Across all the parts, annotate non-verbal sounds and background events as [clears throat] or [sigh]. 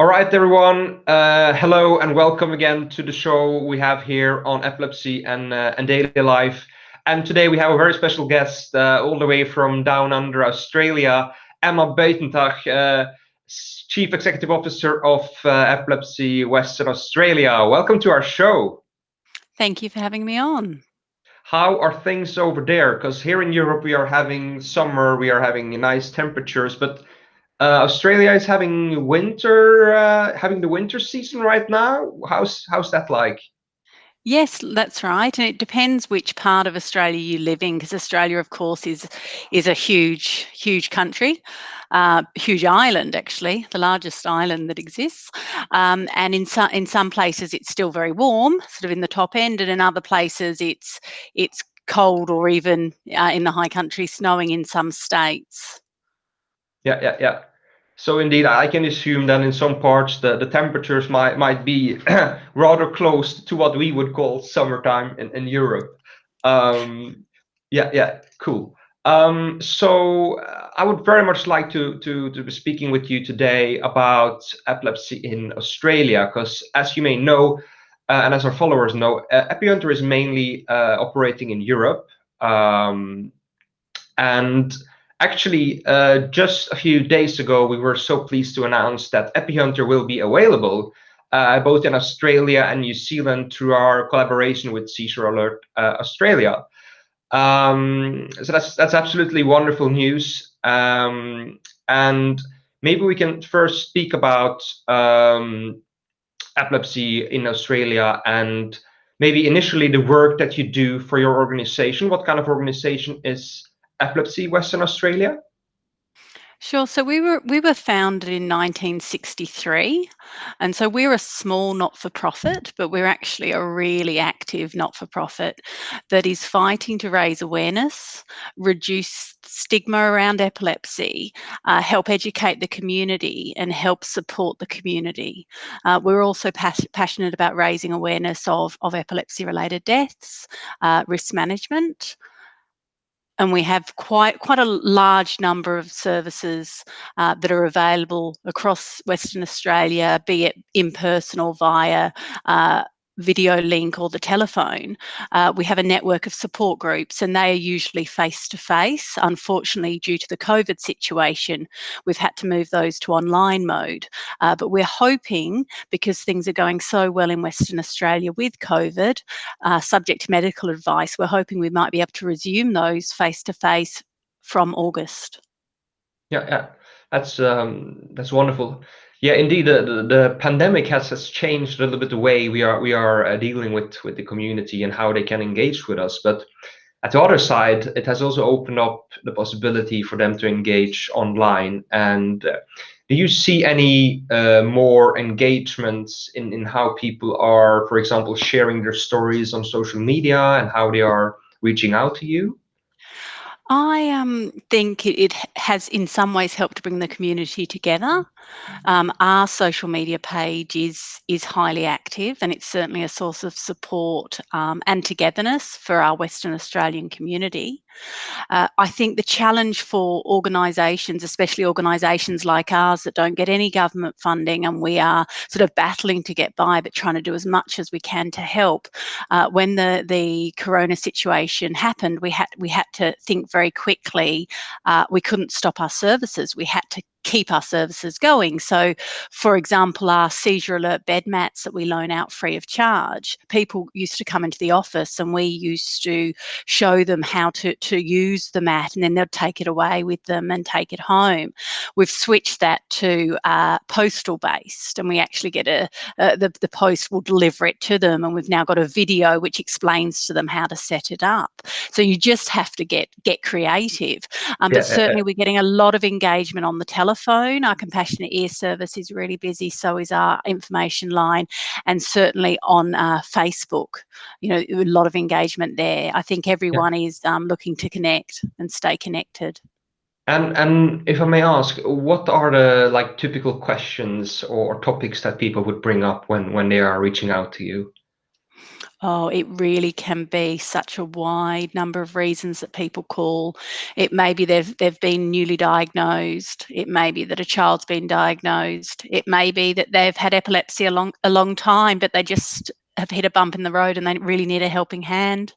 All right, everyone. Uh, hello and welcome again to the show we have here on epilepsy and uh, and daily life. And today we have a very special guest, uh, all the way from down under Australia, Emma Buitentag, uh, Chief Executive Officer of uh, Epilepsy Western Australia. Welcome to our show. Thank you for having me on. How are things over there? Because here in Europe we are having summer, we are having nice temperatures, but uh, Australia is having winter, uh, having the winter season right now. How's how's that like? Yes, that's right, and it depends which part of Australia you live in, because Australia, of course, is is a huge, huge country, uh, huge island actually, the largest island that exists. Um, and in some in some places it's still very warm, sort of in the top end, and in other places it's it's cold or even uh, in the high country snowing in some states. Yeah, yeah, yeah. So indeed, I can assume that in some parts the, the temperatures might might be [clears throat] rather close to what we would call summertime in, in Europe. Um, yeah, yeah, cool. Um, so uh, I would very much like to, to, to be speaking with you today about epilepsy in Australia, because as you may know, uh, and as our followers know, uh, is mainly uh, operating in Europe. Um, and Actually, uh, just a few days ago, we were so pleased to announce that Epihunter will be available uh, both in Australia and New Zealand through our collaboration with Seizure Alert uh, Australia. Um, so that's that's absolutely wonderful news. Um, and maybe we can first speak about um, epilepsy in Australia and maybe initially the work that you do for your organization. What kind of organization is Epilepsy Western Australia? Sure. So we were we were founded in 1963, and so we're a small not-for-profit, but we're actually a really active not-for-profit that is fighting to raise awareness, reduce stigma around epilepsy, uh, help educate the community, and help support the community. Uh, we're also pas- passionate about raising awareness of of epilepsy-related deaths, uh, risk management and we have quite quite a large number of services uh, that are available across Western Australia, be it in person or via uh, video link or the telephone, uh, we have a network of support groups and they are usually face to face. Unfortunately, due to the COVID situation, we've had to move those to online mode. Uh, but we're hoping, because things are going so well in Western Australia with COVID, uh, subject to medical advice, we're hoping we might be able to resume those face to face from August. Yeah, yeah, that's um, that's wonderful. Yeah, indeed, the, the, the, pandemic has, has changed a little bit the way we are we are uh, dealing with with the community and how they can engage with us. But at the other side, it has also opened up the possibility for them to engage online. And uh, do you see any uh, more engagements in in how people are, for example, sharing their stories on social media and how they are reaching out to you? I um, think it, has, in some ways, helped to bring the community together. Um, our social media page is is highly active, and it's certainly a source of support um, and togetherness for our Western Australian community. Uh, I think the challenge for organisations, especially organisations like ours that don't get any government funding and we are sort of battling to get by but trying to do as much as we can to help. Uh, when the, the corona situation happened, we had, we had to think very quickly. Uh, we couldn't stop our services. We had to keep our services going. So, for example, our seizure alert bed mats that we loan out free of charge, people used to come into the office and we used to show them how to, to use the mat and then they'd take it away with them and take it home. We've switched that to uh, postal based and we actually get a, uh, the, the post will deliver it to them and we've now got a video which explains to them how to set it up. So you just have to get, get creative. Um, yeah, but certainly yeah. we're getting a lot of engagement on the telephone telephone. Our compassionate ear service is really busy, so is our information line, and certainly on uh, Facebook. You know, a lot of engagement there. I think everyone yeah. is um, looking to connect and stay connected. And and if I may ask, what are the like typical questions or topics that people would bring up when when they are reaching out to you? Oh, it really can be such a wide number of reasons that people call. It may be they've they've been newly diagnosed. It may be that a child's been diagnosed. It may be that they've had epilepsy a long a long time, but they just have hit a bump in the road and they really need a helping hand.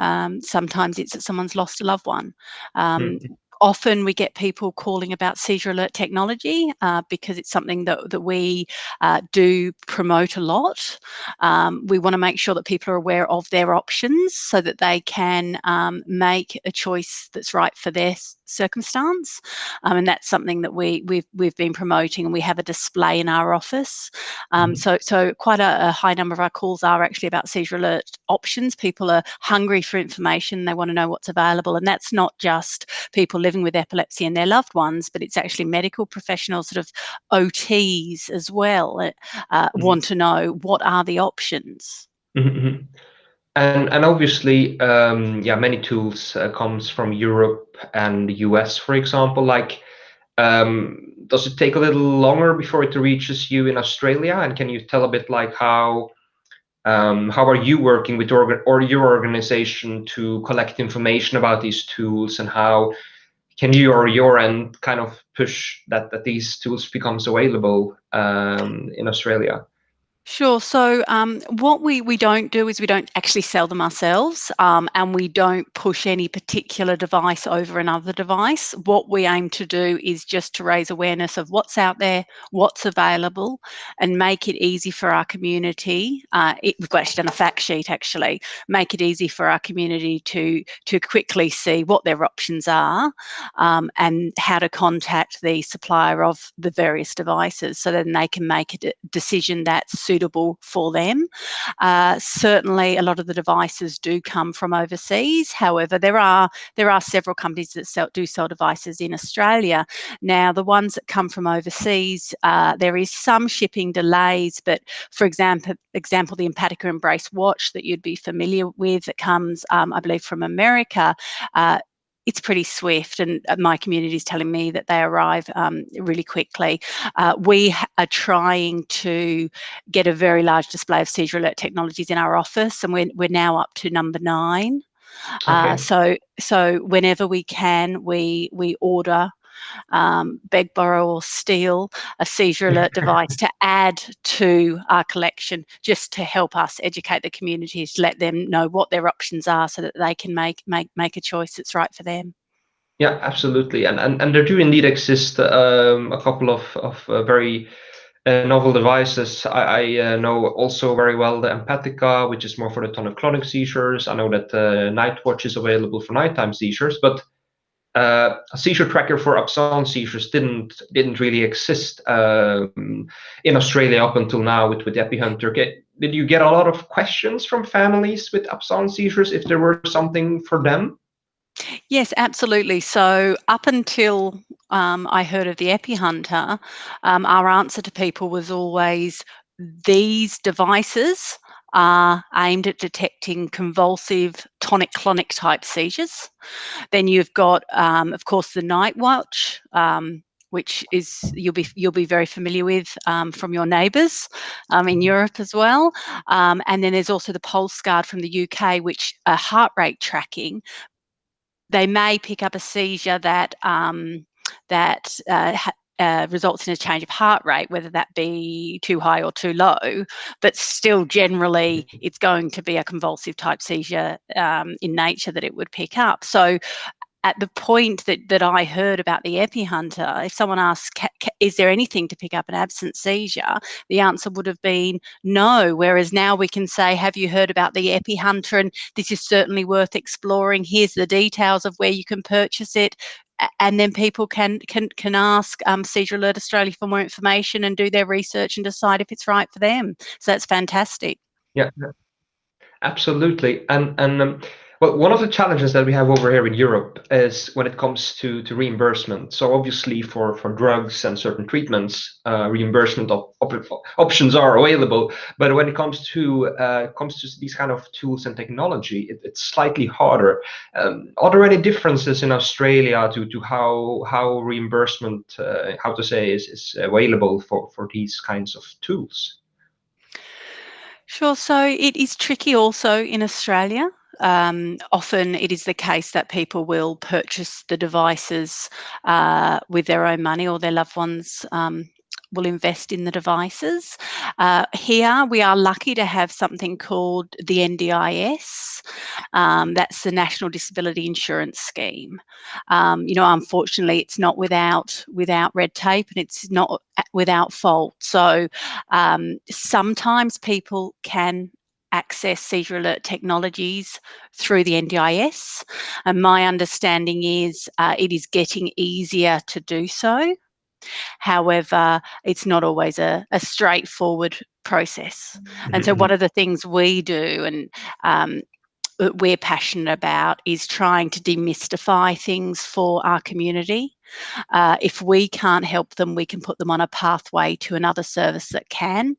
Um, sometimes it's that someone's lost a loved one. Um, mm-hmm often we get people calling about seizure alert technology uh, because it's something that, that we uh, do promote a lot. Um, we want to make sure that people are aware of their options so that they can um, make a choice that's right for their circumstance. Um, and that's something that we, we've, we've been promoting and we have a display in our office. Um, mm-hmm. So, so quite a, a, high number of our calls are actually about seizure alert options. People are hungry for information. They want to know what's available. And that's not just people living with epilepsy and their loved ones, but it's actually medical professionals, sort of OTs as well, uh, mm-hmm. want to know what are the options. Mm-hmm. mm-hmm. And and obviously, um, yeah, many tools uh, comes from Europe and the US, for example. Like, um, does it take a little longer before it reaches you in Australia? And can you tell a bit like how um, how are you working with or your organization to collect information about these tools and how can you or your end kind of push that that these tools becomes available um, in Australia? Sure. So um, what we, we don't do is we don't actually sell them ourselves um, and we don't push any particular device over another device. What we aim to do is just to raise awareness of what's out there, what's available, and make it easy for our community. Uh, it, we've actually done a fact sheet actually, make it easy for our community to, to quickly see what their options are um, and how to contact the supplier of the various devices so then they can make a decision that's suitable for them. Uh, certainly, a lot of the devices do come from overseas. However, there are there are several companies that sell, do sell devices in Australia. Now, the ones that come from overseas, uh, there is some shipping delays, but for example, example, the Empatica Embrace watch that you'd be familiar with that comes, um, I believe, from America. Uh, it's pretty swift, and uh, my community is telling me that they arrive um, really quickly. Uh, we are trying to get a very large display of seizure alert technologies in our office, and we're, we're now up to number nine. Uh, okay. Uh, so so whenever we can, we we order um, beg, borrow, or steal a seizure alert device to add to our collection just to help us educate the communities, to let them know what their options are so that they can make make make a choice that's right for them. Yeah, absolutely, and and, and there do indeed exist um, a couple of of uh, very uh, novel devices. I, I uh, know also very well the Empatica, which is more for the tonic-clonic seizures. I know that the Nightwatch is available for nighttime seizures, but uh, a seizure tracker for absence seizures didn't didn't really exist um, in Australia up until now with with EpiHunter. Get, did you get a lot of questions from families with absence seizures if there were something for them? Yes, absolutely. So up until um, I heard of the EpiHunter, um, our answer to people was always these devices are aimed at detecting convulsive tonic-clonic type seizures. Then you've got, um, of course, the Nightwatch, um, which is you'll be you'll be very familiar with um, from your neighbours um, in mm-hmm. Europe as well. Um, and then there's also the Pulse Guard from the UK, which are heart rate tracking. They may pick up a seizure that um, that uh, uh, results in a change of heart rate, whether that be too high or too low, but still generally mm-hmm. it's going to be a convulsive type seizure um, in nature that it would pick up. So at the point that, that I heard about the EpiHunter, if someone asked, is there anything to pick up an absent seizure? The answer would have been no. Whereas now we can say, have you heard about the EpiHunter? And this is certainly worth exploring. Here's the details of where you can purchase it and then people can can can ask um, Seizure Alert Australia for more information and do their research and decide if it's right for them. So that's fantastic. Yeah, absolutely. And and um, well, one of the challenges that we have over here in Europe is when it comes to, to reimbursement. So obviously for, for drugs and certain treatments, uh, reimbursement op op options are available. But when it comes to uh, comes to these kind of tools and technology, it, it's slightly harder. Um, are there any differences in Australia to, to how how reimbursement, uh, how to say, is, is available for, for these kinds of tools? Sure. So it is tricky also in Australia. Um, often it is the case that people will purchase the devices uh, with their own money or their loved ones um, will invest in the devices. Uh, here we are lucky to have something called the NDIS. Um, that's the National Disability Insurance Scheme. Um, you know, unfortunately, it's not without without red tape and it's not without fault. So um, sometimes people can access seizure alert technologies through the NDIS. And my understanding is uh, it is getting easier to do so. However, it's not always a, a straightforward process. And so one mm-hmm. of the things we do and um, we're passionate about is trying to demystify things for our community. Uh, if we can't help them, we can put them on a pathway to another service that can.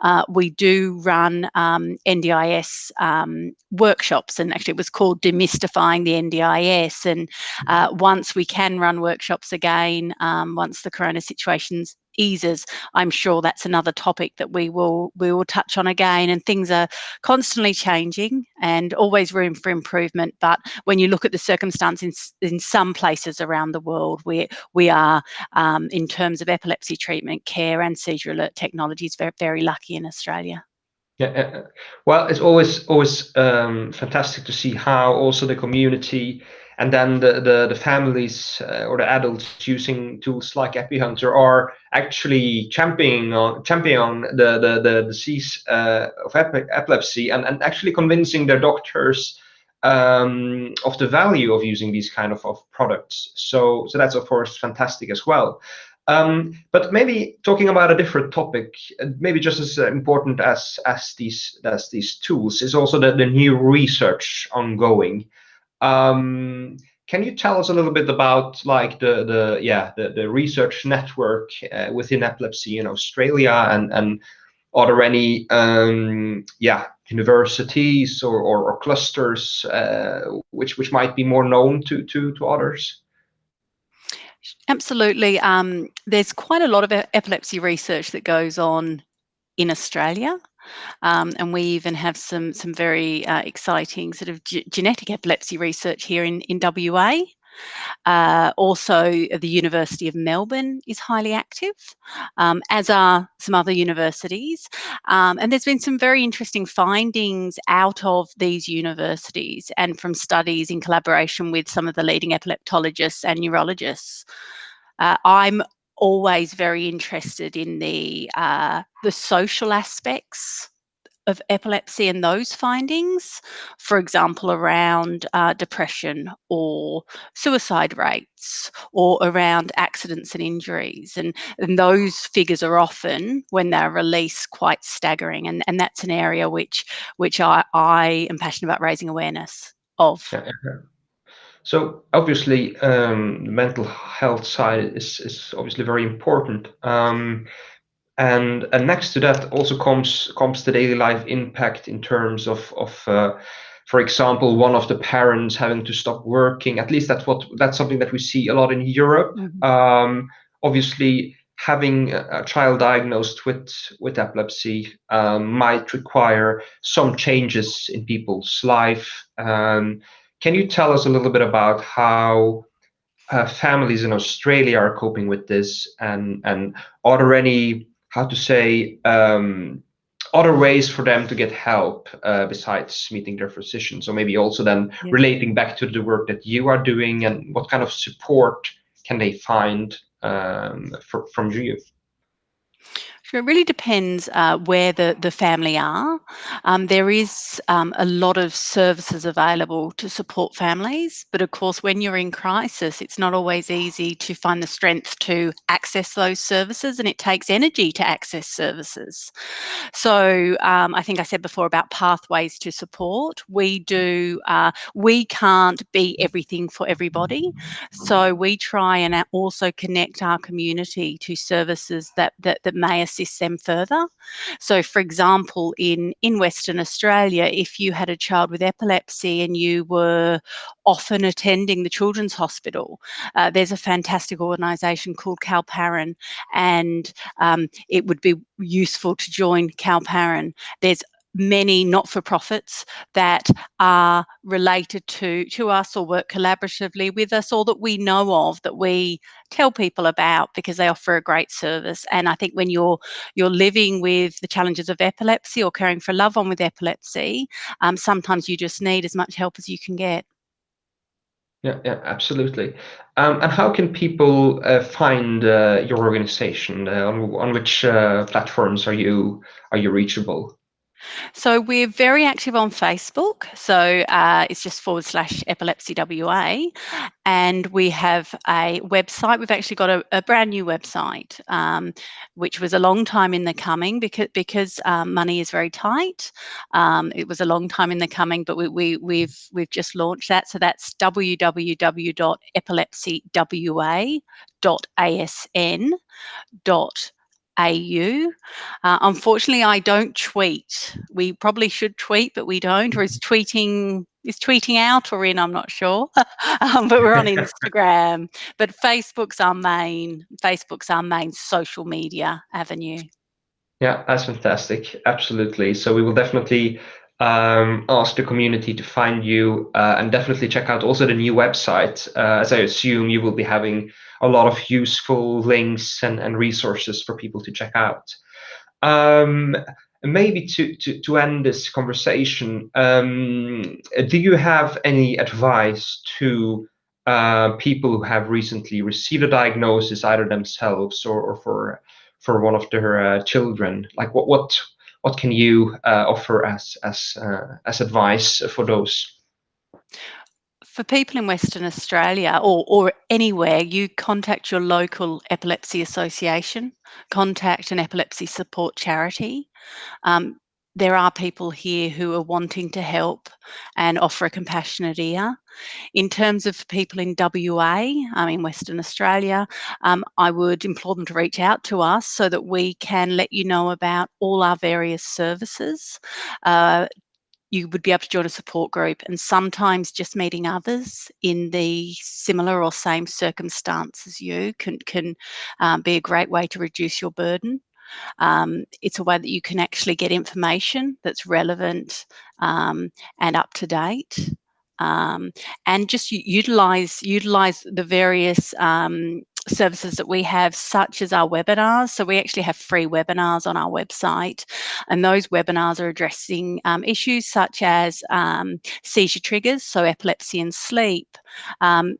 Uh, we do run um, NDIS um, workshops, and actually, it was called Demystifying the NDIS. And uh, once we can run workshops again, um, once the corona situation's eases, I'm sure that's another topic that we will we will touch on again. And things are constantly changing and always room for improvement. But when you look at the circumstances in, in some places around the world, we we are um, in terms of epilepsy treatment, care, and seizure alert technologies very very lucky in Australia. Yeah, well, it's always always um, fantastic to see how also the community and then the the, the families uh, or the adults using tools like EpiHunter are actually championing on the the, the disease uh, of epilepsy and, and actually convincing their doctors um, of the value of using these kind of, of products. So so that's of course fantastic as well. Um, but maybe talking about a different topic, maybe just as important as as these as these tools is also the, the new research ongoing. Um, can you tell us a little bit about like the the yeah the, the research network uh, within epilepsy in Australia and and are there any um, yeah universities or, or, or clusters uh, which which might be more known to to to others? Absolutely. Um, there's quite a lot of epilepsy research that goes on in Australia. Um, and we even have some some very uh, exciting sort of genetic epilepsy research here in, in WA. Uh, also, the University of Melbourne is highly active, um, as are some other universities. Um, and there's been some very interesting findings out of these universities and from studies in collaboration with some of the leading epileptologists and neurologists. Uh, I'm always very interested in the uh, the social aspects of epilepsy and those findings, for example, around uh, depression or suicide rates or around accidents and injuries. And, and those figures are often, when they're released, quite staggering. And, and that's an area which, which I, I am passionate about raising awareness of. So obviously, um, the mental health side is, is obviously very important. Um, and and next to that also comes comes the daily life impact in terms of of uh, for example one of the parents having to stop working at least that's what that's something that we see a lot in europe mm-hmm. um, obviously having a child diagnosed with with epilepsy um, might require some changes in people's life um, can you tell us a little bit about how uh, families in Australia are coping with this, and and are there any how to say um, other ways for them to get help uh, besides meeting their physician? So maybe also then yeah. relating back to the work that you are doing, and what kind of support can they find um, for, from you? Sure, it really depends uh, where the, the family are. Um, there is um, a lot of services available to support families, but of course, when you're in crisis, it's not always easy to find the strength to access those services, and it takes energy to access services. So, um, I think I said before about pathways to support. We do, uh, we can't be everything for everybody, so we try and also connect our community to services that that, that may assist assist them further. So, for example, in, in Western Australia, if you had a child with epilepsy and you were often attending the Children's Hospital, uh, there's a fantastic organisation called Kalparrin, and um, it would be useful to join Kalparrin. There's many not-for-profits that are related to to us or work collaboratively with us or that we know of that we tell people about because they offer a great service and i think when you're you're living with the challenges of epilepsy or caring for a loved one with epilepsy um, sometimes you just need as much help as you can get yeah, yeah, absolutely. Um, and how can people uh, find uh, your organization? Uh, on, on which uh, platforms are you are you reachable? So we're very active on Facebook. So uh, it's just forward slash epilepsy WA. And we have a website. We've actually got a, a brand new website, um, which was a long time in the coming because because um, money is very tight. Um, it was a long time in the coming, but we, we, we've we've just launched that. So that's www.epilepsywa.asn.com AU. Uh, unfortunately, I don't tweet. We probably should tweet, but we don't. Or is tweeting is tweeting out or in? I'm not sure. [laughs] um, but we're on [laughs] Instagram. but Facebook's our main. Facebook's our main social media avenue. Yeah, that's fantastic. Absolutely. So we will definitely um, ask the community to find you uh, and definitely check out also the new website. Uh, as I assume you will be having a lot of useful links and, and resources for people to check out. Um, maybe to, to, to end this conversation, um, do you have any advice to uh, people who have recently received a diagnosis, either themselves or, or for for one of their uh, children? Like what what what can you uh, offer as as uh, as advice for those? For people in Western Australia or, or anywhere, you contact your local epilepsy association, contact an epilepsy support charity. Um, there are people here who are wanting to help and offer a compassionate ear. In terms of people in WA, um, in Western Australia, um, I would implore them to reach out to us so that we can let you know about all our various services. Uh, you would be able to join a support group and sometimes just meeting others in the similar or same circumstance as you can can um, be a great way to reduce your burden. Um, it's a way that you can actually get information that's relevant um, and up to date. Um, and just utilize utilize the various um, services that we have, such as our webinars. So we actually have free webinars on our website, and those webinars are addressing um, issues such as um, seizure triggers, so epilepsy and sleep, um,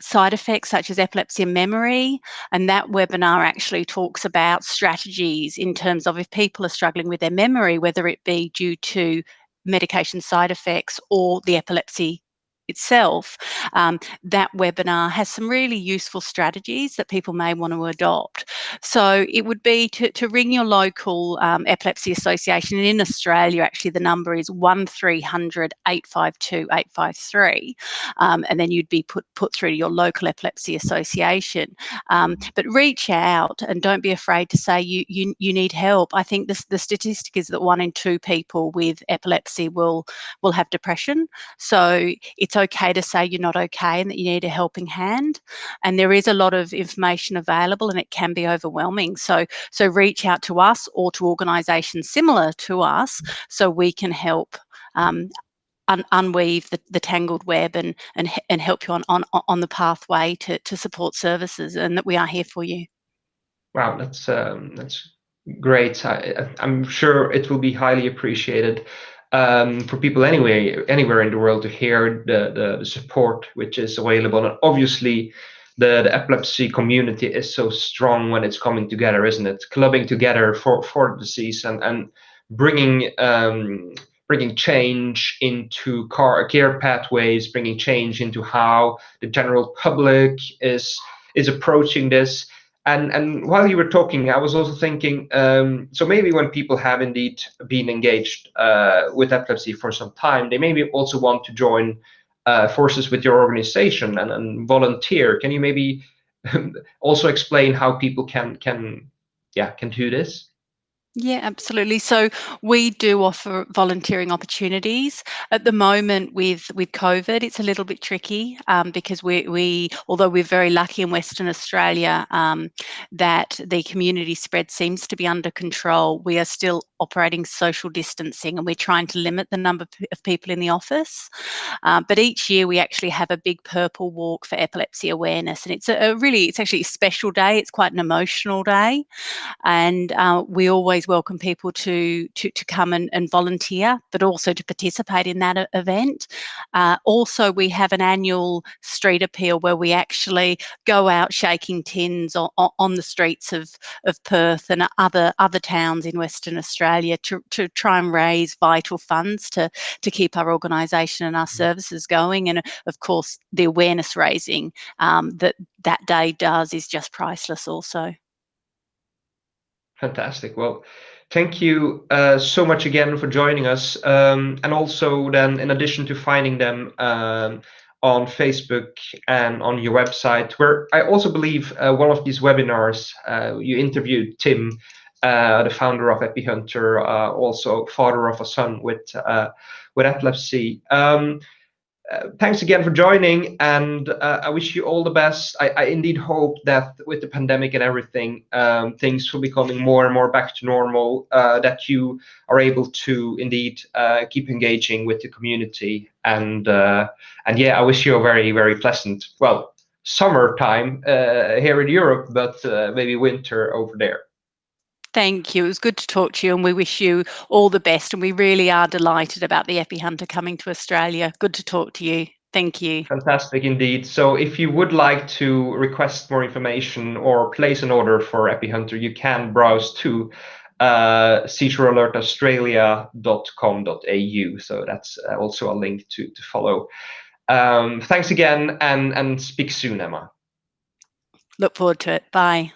side effects such as epilepsy and memory. And that webinar actually talks about strategies in terms of if people are struggling with their memory, whether it be due to medication side effects or the epilepsy itself, um, that webinar has some really useful strategies that people may want to adopt. So it would be to, to ring your local um, epilepsy association. And in Australia, actually, the number is 1300 852 853. Um, and then you'd be put, put through to your local epilepsy association. Um, but reach out and don't be afraid to say you, you, you need help. I think this, the statistic is that one in two people with epilepsy will, will have depression. So it's okay to say you're not okay and that you need a helping hand. And there is a lot of information available and it can be overwhelming. So, so reach out to us or to organisations similar to us so we can help um, un unweave the, the, tangled web and, and, and help you on, on, on the pathway to, to support services and that we are here for you. Wow, that's, um, that's great. I, I'm sure it will be highly appreciated um, for people anyway anywhere in the world to hear the, the, the support which is available. And obviously, the, the epilepsy community is so strong when it's coming together, isn't it? Clubbing together for for the disease and and bringing um, bringing change into car, care pathways, bringing change into how the general public is is approaching this and and while you were talking, I was also thinking, um, so maybe when people have indeed been engaged uh, with epilepsy for some time, they maybe also want to join uh, forces with your organization and, and volunteer. Can you maybe [laughs] also explain how people can can yeah can do this? Yeah, absolutely. So we do offer volunteering opportunities. At the moment with with COVID, it's a little bit tricky um, because we, we, although we're very lucky in Western Australia um, that the community spread seems to be under control, we are still operating social distancing and we're trying to limit the number of people in the office. Uh, but each year we actually have a big purple walk for epilepsy awareness and it's a, a really, it's actually a special day. It's quite an emotional day and uh, we always welcome people to to, to come and, and volunteer, but also to participate in that event. Uh, also, we have an annual street appeal where we actually go out shaking tins on, on the streets of, of Perth and other other towns in Western Australia to, to try and raise vital funds to, to keep our organisation and our mm. services going. And of course, the awareness raising um, that that day does is just priceless also. Fantastic. Well, thank you uh, so much again for joining us. Um, and also then, in addition to finding them um, on Facebook and on your website, where I also believe uh, one of these webinars, uh, you interviewed Tim, uh, the founder of EpiHunter, uh, also father of a son with uh, with epilepsy. Um, uh, thanks again for joining, and uh, I wish you all the best. I, I, indeed hope that with the pandemic and everything, um, things will be coming more and more back to normal. Uh, that you are able to indeed uh, keep engaging with the community, and uh, and yeah, I wish you a very very pleasant well summertime here in Europe, but maybe winter over there. Thank you. It was good to talk to you, and we wish you all the best. And we really are delighted about the EpiHunter coming to Australia. Good to talk to you. Thank you. Fantastic indeed. So if you would like to request more information or place an order for EpiHunter, you can browse to uh, seizurealertaustralia.com.au. So that's uh, also a link to, to follow. Um, thanks again and, and speak soon, Emma. Look forward to it. Bye.